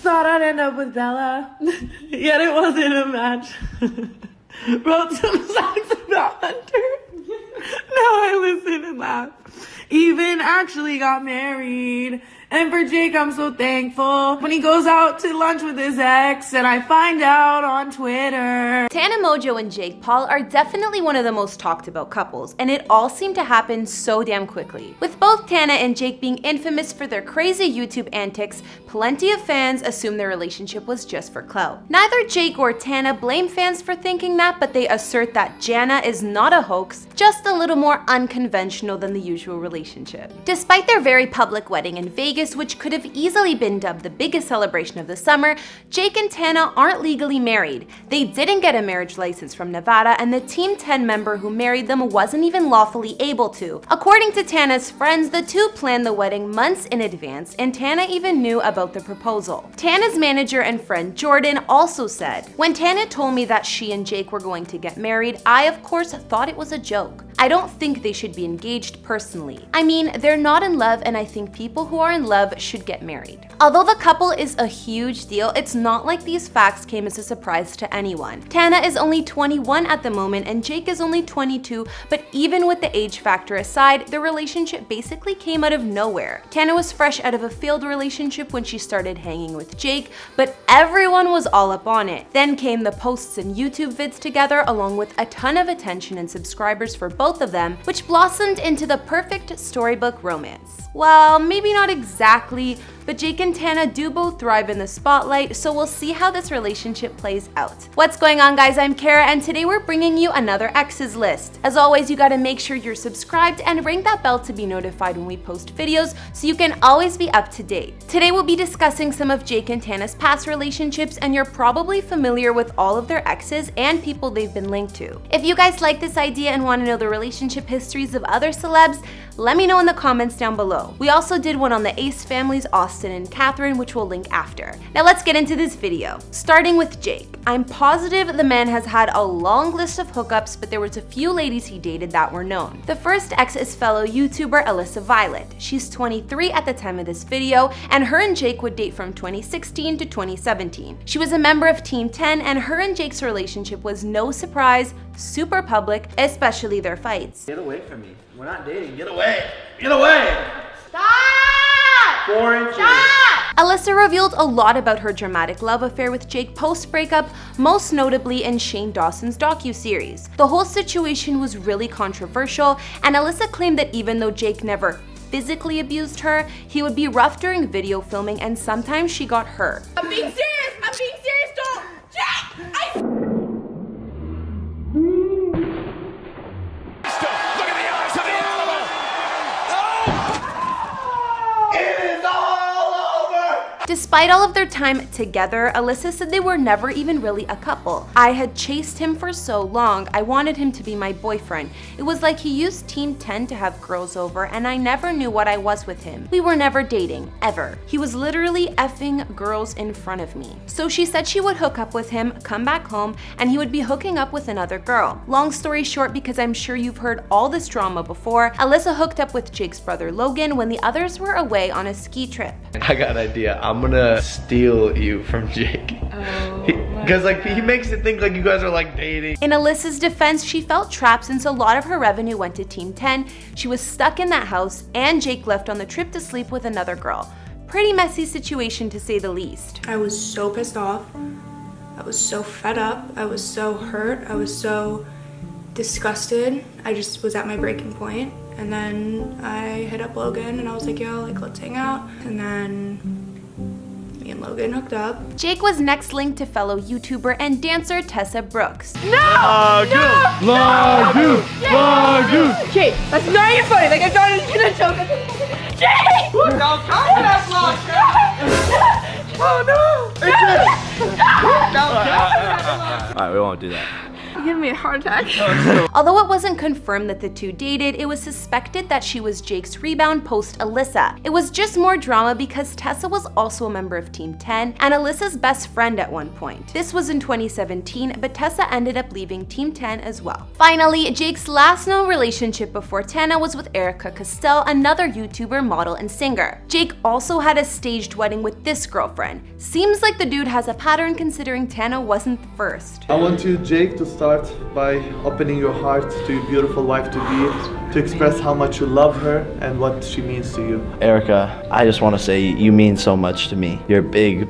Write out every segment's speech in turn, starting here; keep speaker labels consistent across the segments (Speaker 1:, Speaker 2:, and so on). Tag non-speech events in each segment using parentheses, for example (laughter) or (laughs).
Speaker 1: thought I'd end up with Bella, (laughs) yet it wasn't a match. (laughs) Wrote some songs about Hunter. (laughs) now I listen and laugh. Even actually got married. And for Jake, I'm so thankful when he goes out to lunch with his ex and I find out on Twitter.
Speaker 2: Tana Mongeau and Jake Paul are definitely one of the most talked about couples, and it all seemed to happen so damn quickly. With both Tana and Jake being infamous for their crazy YouTube antics, plenty of fans assume their relationship was just for clout. Neither Jake or Tana blame fans for thinking that, but they assert that Jana is not a hoax, just a little more unconventional than the usual relationship. Despite their very public wedding in Vegas, Vegas, which could have easily been dubbed the biggest celebration of the summer, Jake and Tana aren't legally married. They didn't get a marriage license from Nevada, and the Team 10 member who married them wasn't even lawfully able to. According to Tana's friends, the two planned the wedding months in advance, and Tana even knew about the proposal. Tana's manager and friend Jordan also said, When Tana told me that she and Jake were going to get married, I of course thought it was a joke. I don't think they should be engaged personally. I mean, they're not in love and I think people who are in love should get married. Although the couple is a huge deal, it's not like these facts came as a surprise to anyone. Tana is only 21 at the moment and Jake is only 22, but even with the age factor aside, the relationship basically came out of nowhere. Tana was fresh out of a failed relationship when she started hanging with Jake, but everyone was all up on it. Then came the posts and YouTube vids together along with a ton of attention and subscribers for both of them, which blossomed into the perfect storybook romance. Well, maybe not exactly, but Jake and Tana do both thrive in the spotlight, so we'll see how this relationship plays out. What's going on guys, I'm Kara and today we're bringing you another exes list. As always, you gotta make sure you're subscribed and ring that bell to be notified when we post videos so you can always be up to date. Today we'll be discussing some of Jake and Tana's past relationships and you're probably familiar with all of their exes and people they've been linked to. If you guys like this idea and wanna know the relationship histories of other celebs, let me know in the comments down below. We also did one on the Ace families, Austin and Catherine, which we'll link after. Now let's get into this video. Starting with Jake. I'm positive the man has had a long list of hookups, but there was a few ladies he dated that were known. The first ex is fellow YouTuber Alyssa Violet. She's 23 at the time of this video, and her and Jake would date from 2016 to 2017. She was a member of Team 10, and her and Jake's relationship was no surprise, super public, especially their fights.
Speaker 3: Get away from me. We're not dating. Get away. Get away.
Speaker 2: Stop!
Speaker 3: Four inches.
Speaker 2: Stop! Alyssa revealed a lot about her dramatic love affair with Jake post-breakup, most notably in Shane Dawson's docu-series. The whole situation was really controversial, and Alyssa claimed that even though Jake never physically abused her, he would be rough during video filming and sometimes she got hurt. Despite all of their time together, Alyssa said they were never even really a couple. I had chased him for so long, I wanted him to be my boyfriend. It was like he used Team 10 to have girls over and I never knew what I was with him. We were never dating, ever. He was literally effing girls in front of me. So she said she would hook up with him, come back home, and he would be hooking up with another girl. Long story short, because I'm sure you've heard all this drama before, Alyssa hooked up with Jake's brother Logan when the others were away on a ski trip.
Speaker 3: I got an idea. I'm I'm gonna steal you from Jake. Oh. (laughs) Because like he makes it think like you guys are like dating.
Speaker 2: In Alyssa's defense, she felt trapped since a lot of her revenue went to Team 10. She was stuck in that house and Jake left on the trip to sleep with another girl. Pretty messy situation to say the least.
Speaker 4: I was so pissed off. I was so fed up. I was so hurt. I was so disgusted. I just was at my breaking point. And then I hit up Logan and I was like, yo, like let's hang out. And then and Logan hooked up.
Speaker 2: Jake was next linked to fellow YouTuber and dancer Tessa Brooks.
Speaker 1: No! Lagoon! No! Lagoon! Lagoon! Jake, that's not even funny. Like, I thought it was gonna choke. Jake! Don't come to that vlog, Oh no! (laughs)
Speaker 3: Alright, we won't do that. (laughs)
Speaker 4: You're giving me a heart attack. (laughs)
Speaker 2: Oh, Although it wasn't confirmed that the two dated, it was suspected that she was Jake's rebound post Alyssa. It was just more drama because Tessa was also a member of Team 10 and Alyssa's best friend at one point. This was in 2017, but Tessa ended up leaving Team 10 as well. Finally, Jake's last known relationship before Tana was with Erika Costell, another YouTuber, model, and singer. Jake also had a staged wedding with this girlfriend. Seems like the dude has a pattern considering Tana wasn't the first.
Speaker 5: I want you, Jake, to start by opening your heart to your beautiful wife to be, to express how much you love her and what she means to you.
Speaker 3: Erika, I just want to say you mean so much to me. Your big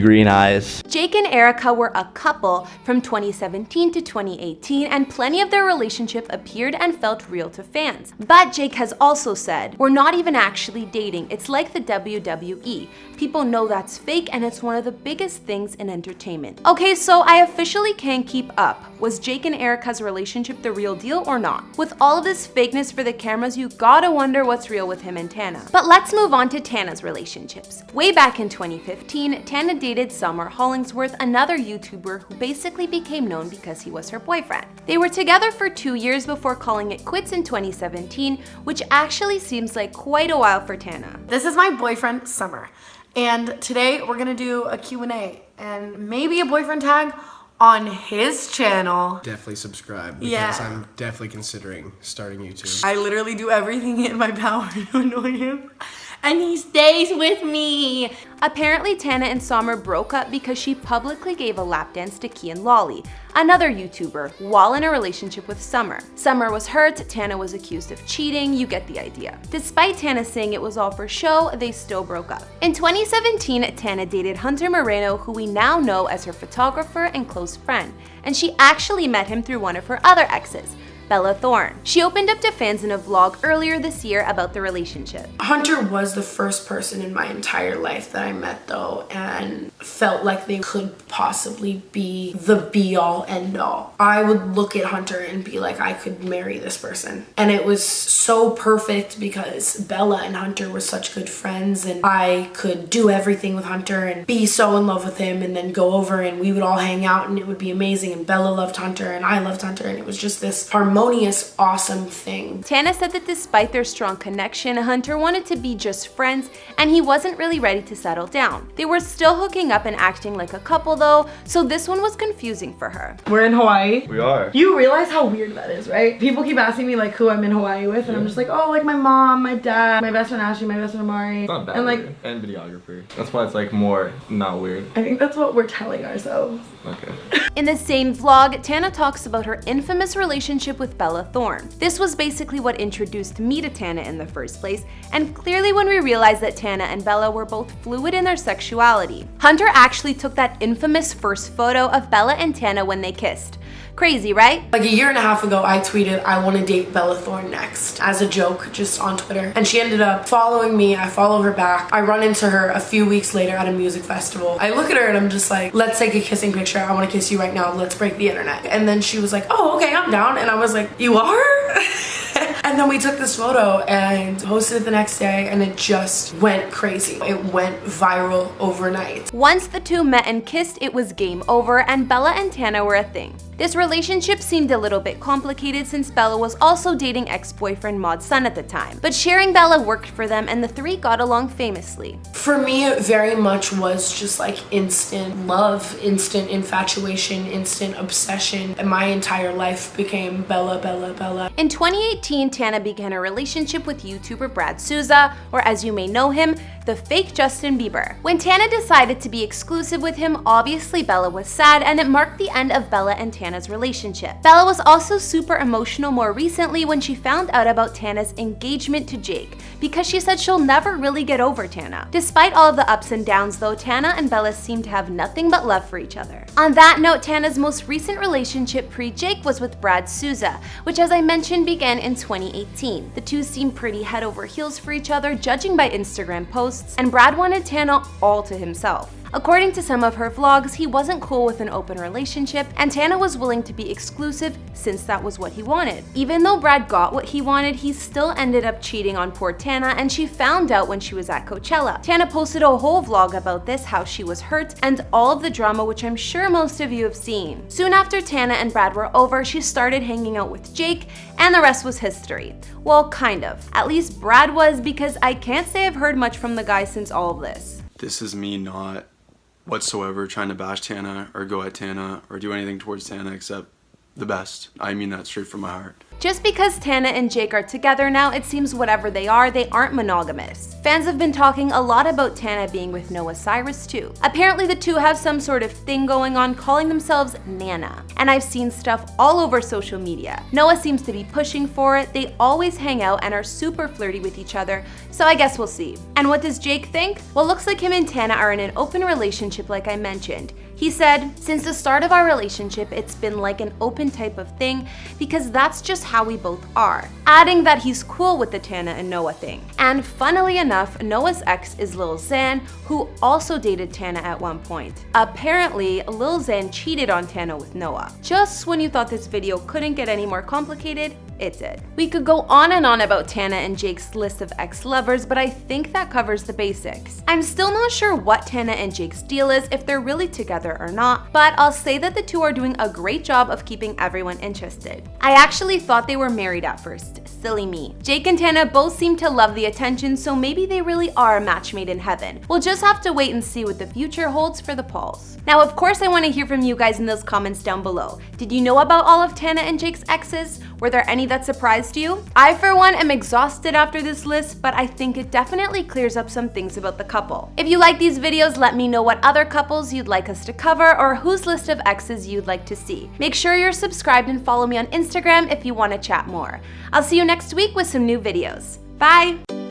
Speaker 3: green eyes.
Speaker 2: Jake and Erika were a couple from 2017 to 2018 and plenty of their relationship appeared and felt real to fans. But Jake has also said, we're not even actually dating, it's like the WWE. People know that's fake and it's one of the biggest things in entertainment. Okay, so I officially can't keep up. Was Jake and Erika's relationship the real deal or not? With all of this fakeness for the cameras, you gotta wonder what's real with him and Tana. But let's move on to Tana's relationships. Way back in 2015, Tana dated Summer Hollingsworth, another YouTuber who basically became known because he was her boyfriend. They were together for two years before calling it quits in 2017, which actually seems like quite a while for Tana.
Speaker 1: This is my boyfriend, Summer. And today we're gonna do a Q&A and maybe a boyfriend tag on his channel.
Speaker 6: Definitely subscribe because
Speaker 1: Yeah.
Speaker 6: I'm definitely considering starting YouTube.
Speaker 1: I literally do everything in my power (laughs) to annoy him. And he stays with me.
Speaker 2: Apparently, Tana and Summer broke up because she publicly gave a lap dance to Kian Lawley, another YouTuber, while in a relationship with Summer. Summer was hurt, Tana was accused of cheating, you get the idea. Despite Tana saying it was all for show, they still broke up. In 2017, Tana dated Hunter Moreno, who we now know as her photographer and close friend, and she actually met him through one of her other exes, Bella Thorne. She opened up to fans in a vlog earlier this year about the relationship.
Speaker 7: Hunter was the first person in my entire life that I met though and felt like they could possibly be the be all end all. I would look at Hunter and be like I could marry this person. And it was so perfect because Bella and Hunter were such good friends and I could do everything with Hunter and be so in love with him and then go over and we would all hang out and it would be amazing and Bella loved Hunter and I loved Hunter and it was just this harmonious awesome thing.
Speaker 2: Tana said that despite their strong connection, Hunter wanted to be just friends and he wasn't really ready to settle down. They were still hooking up and acting like a couple though, so this one was confusing for her.
Speaker 1: We're in Hawaii.
Speaker 5: We are.
Speaker 1: You realize how weird that is, right? People keep asking me like who I'm in Hawaii with, and I'm just like, oh, like my mom, my dad, my best friend Ashley, my best friend Amari,
Speaker 8: It's not that
Speaker 1: and like
Speaker 8: weird. And videographer. That's why it's like more not weird.
Speaker 1: I think that's what we're telling ourselves.
Speaker 8: Okay.
Speaker 2: In the same vlog, Tana talks about her infamous relationship with Bella Thorne. This was basically what introduced me to Tana in the first place, and clearly when we realized that Tana and Bella were both fluid in their sexuality. Hunter actually took that infamous first photo of Bella and Tana when they kissed. Crazy, right?
Speaker 7: Like a year and a half ago, I tweeted, I want to date Bella Thorne next as a joke just on Twitter. And she ended up following me. I follow her back. I run into her a few weeks later at a music festival. I look at her and I'm just like, let's take a kissing picture. I want to kiss you right now. Let's break the internet. And then she was like, oh, okay, I'm down. And I was like, you are? (laughs) And then we took this photo and posted it the next day and it just went crazy. It went viral overnight.
Speaker 2: Once the two met and kissed, it was game over, and Bella and Tana were a thing. This relationship seemed a little bit complicated since Bella was also dating ex-boyfriend Mod Sun at the time. But sharing Bella worked for them and the three got along famously.
Speaker 7: For me, it very much was just like instant love, instant infatuation, instant obsession. And my entire life became Bella, Bella, Bella.
Speaker 2: In 2018, Tana began a relationship with YouTuber Brad Sousa, or as you may know him, the fake Justin Bieber. When Tana decided to be exclusive with him, obviously Bella was sad and it marked the end of Bella and Tana's relationship. Bella was also super emotional more recently when she found out about Tana's engagement to Jake, because she said she'll never really get over Tana. Despite all of the ups and downs though, Tana and Bella seem to have nothing but love for each other. On that note, Tana's most recent relationship pre-Jake was with Brad Sousa, which as I mentioned began in 2018. The two seemed pretty head over heels for each other, judging by Instagram posts, and Brad wanted Tana all to himself. According to some of her vlogs, he wasn't cool with an open relationship, and Tana was willing to be exclusive since that was what he wanted. Even though Brad got what he wanted, he still ended up cheating on poor Tana, and she found out when she was at Coachella. Tana posted a whole vlog about this, how she was hurt, and all of the drama which I'm sure most of you have seen. Soon after Tana and Brad were over, she started hanging out with Jake, and the rest was history. Well, kind of. At least Brad was, because I can't say I've heard much from the guy since all of this.
Speaker 9: This is me not whatsoever trying to bash Tana or go at Tana or do anything towards Tana except the best. I mean that straight from my heart.
Speaker 2: Just because Tana and Jake are together now, it seems whatever they are, they aren't monogamous. Fans have been talking a lot about Tana being with Noah Cyrus too. Apparently the two have some sort of thing going on calling themselves Nana. And I've seen stuff all over social media. Noah seems to be pushing for it, they always hang out and are super flirty with each other, so I guess we'll see. And what does Jake think? Well looks like him and Tana are in an open relationship like I mentioned. He said, Since the start of our relationship, it's been like an open type of thing because that's just how we both are. Adding that he's cool with the Tana and Noah thing. And funnily enough, Noah's ex is Lil Xan, who also dated Tana at one point. Apparently, Lil Xan cheated on Tana with Noah. Just when you thought this video couldn't get any more complicated, it did. We could go on and on about Tana and Jake's list of ex-lovers, but I think that covers the basics. I'm still not sure what Tana and Jake's deal is, if they're really together or not, but I'll say that the two are doing a great job of keeping everyone interested. I actually thought they were married at first, silly me. Jake and Tana both seem to love the attention, so maybe they really are a match made in heaven. We'll just have to wait and see what the future holds for the Pauls. Now, of course, I want to hear from you guys in those comments down below. Did you know about all of Tana and Jake's exes? Were there any that surprised you? I, for one, am exhausted after this list, but I think it definitely clears up some things about the couple. If you like these videos, let me know what other couples you'd like us to cover or whose list of exes you'd like to see. Make sure you're subscribed and follow me on Instagram if you want to chat more. I'll see you next week with some new videos. Bye!